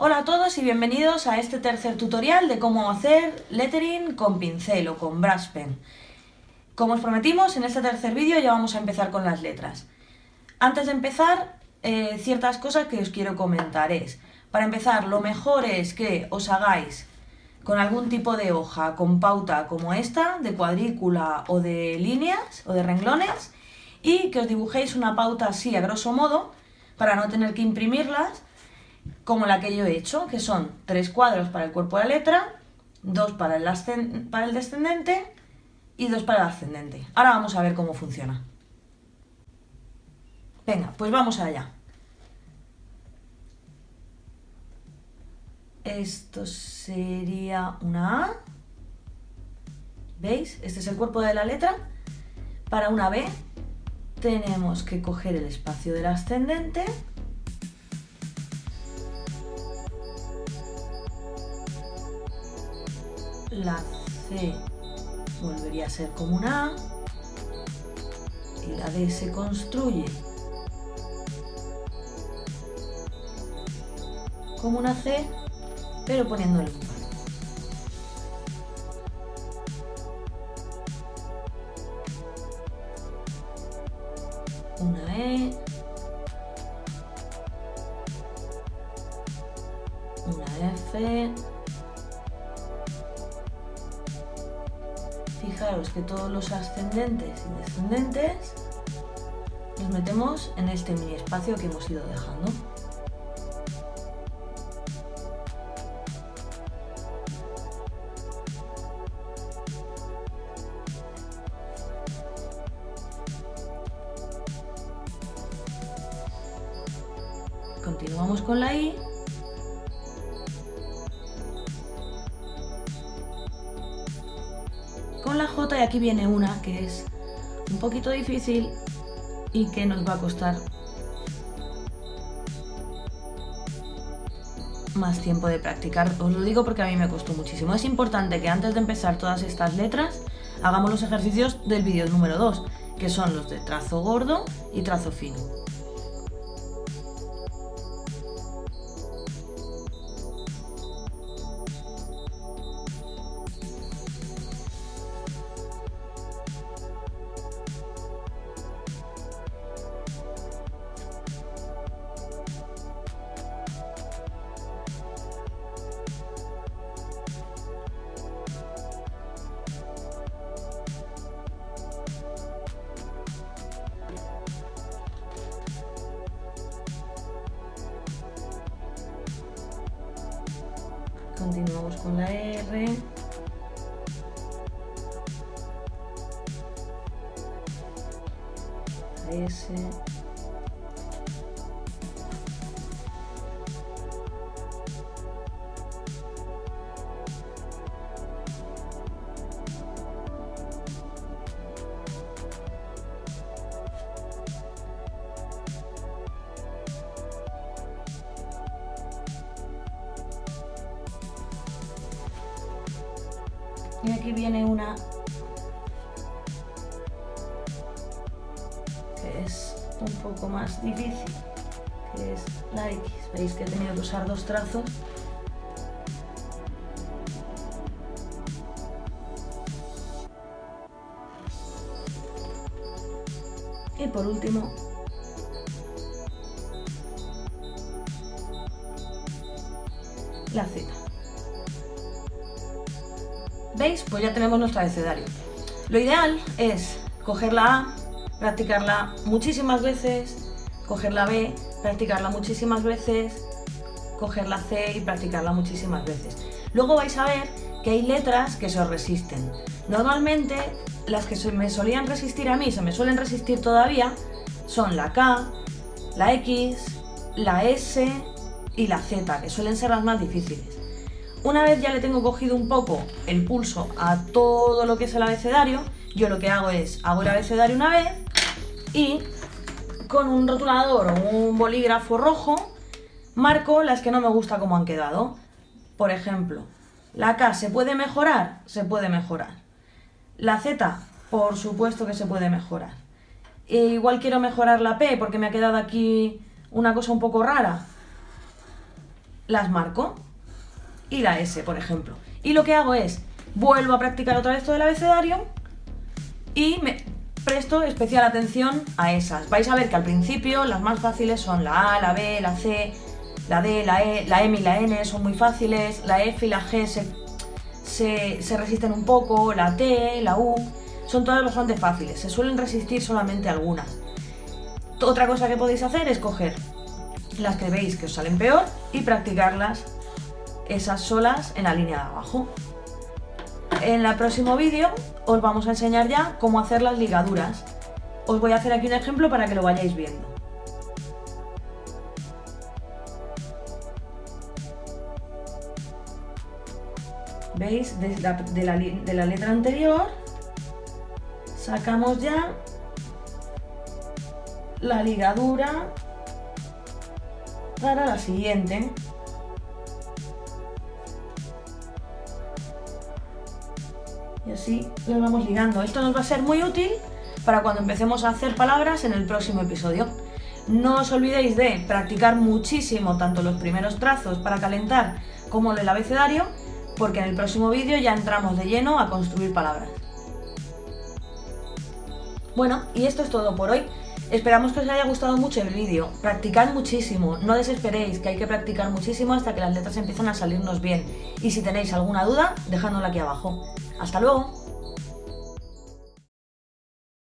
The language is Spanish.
Hola a todos y bienvenidos a este tercer tutorial de cómo hacer lettering con pincel o con brush pen. Como os prometimos, en este tercer vídeo ya vamos a empezar con las letras. Antes de empezar, eh, ciertas cosas que os quiero comentar es, para empezar, lo mejor es que os hagáis con algún tipo de hoja con pauta como esta, de cuadrícula o de líneas o de renglones, y que os dibujéis una pauta así a grosso modo, para no tener que imprimirlas, como la que yo he hecho, que son tres cuadros para el cuerpo de la letra, dos para el, para el descendente y dos para el ascendente. Ahora vamos a ver cómo funciona. Venga, pues vamos allá. Esto sería una A. ¿Veis? Este es el cuerpo de la letra. Para una B tenemos que coger el espacio del ascendente la C volvería a ser como una A y la D se construye como una C pero poniéndole un una E. Una F fijaros que todos los ascendentes y descendentes los metemos en este mini espacio que hemos ido dejando. Continuamos con la I la J y aquí viene una que es un poquito difícil y que nos va a costar más tiempo de practicar. Os lo digo porque a mí me costó muchísimo. Es importante que antes de empezar todas estas letras hagamos los ejercicios del vídeo número 2, que son los de trazo gordo y trazo fino. Continuamos con la R. S. Y aquí viene una que es un poco más difícil, que es la X. Veis que he tenido que usar dos trazos. Y por último, la Z. ¿Veis? Pues ya tenemos nuestro abecedario. Lo ideal es coger la A, practicarla muchísimas veces, coger la B, practicarla muchísimas veces, coger la C y practicarla muchísimas veces. Luego vais a ver que hay letras que se os resisten. Normalmente las que me solían resistir a mí, se me suelen resistir todavía, son la K, la X, la S y la Z, que suelen ser las más difíciles. Una vez ya le tengo cogido un poco el pulso a todo lo que es el abecedario, yo lo que hago es, hago el abecedario una vez y con un rotulador o un bolígrafo rojo marco las que no me gusta como han quedado. Por ejemplo, la K se puede mejorar, se puede mejorar. La Z, por supuesto que se puede mejorar. E igual quiero mejorar la P porque me ha quedado aquí una cosa un poco rara. las marco. Y la S, por ejemplo. Y lo que hago es, vuelvo a practicar otra vez todo el abecedario y me presto especial atención a esas. Vais a ver que al principio las más fáciles son la A, la B, la C, la D, la E, la M y la N son muy fáciles, la F y la G se, se resisten un poco, la T, la U, son todas bastante fáciles, se suelen resistir solamente algunas. Otra cosa que podéis hacer es coger las que veis que os salen peor y practicarlas esas solas en la línea de abajo. En el próximo vídeo os vamos a enseñar ya cómo hacer las ligaduras. Os voy a hacer aquí un ejemplo para que lo vayáis viendo. ¿Veis? De la, de la letra anterior sacamos ya la ligadura para la siguiente. Y así lo vamos ligando. Esto nos va a ser muy útil para cuando empecemos a hacer palabras en el próximo episodio. No os olvidéis de practicar muchísimo tanto los primeros trazos para calentar como el abecedario, porque en el próximo vídeo ya entramos de lleno a construir palabras. Bueno, y esto es todo por hoy. Esperamos que os haya gustado mucho el vídeo. Practicad muchísimo, no desesperéis, que hay que practicar muchísimo hasta que las letras empiezan a salirnos bien. Y si tenéis alguna duda, dejádnosla aquí abajo. ¡Hasta luego!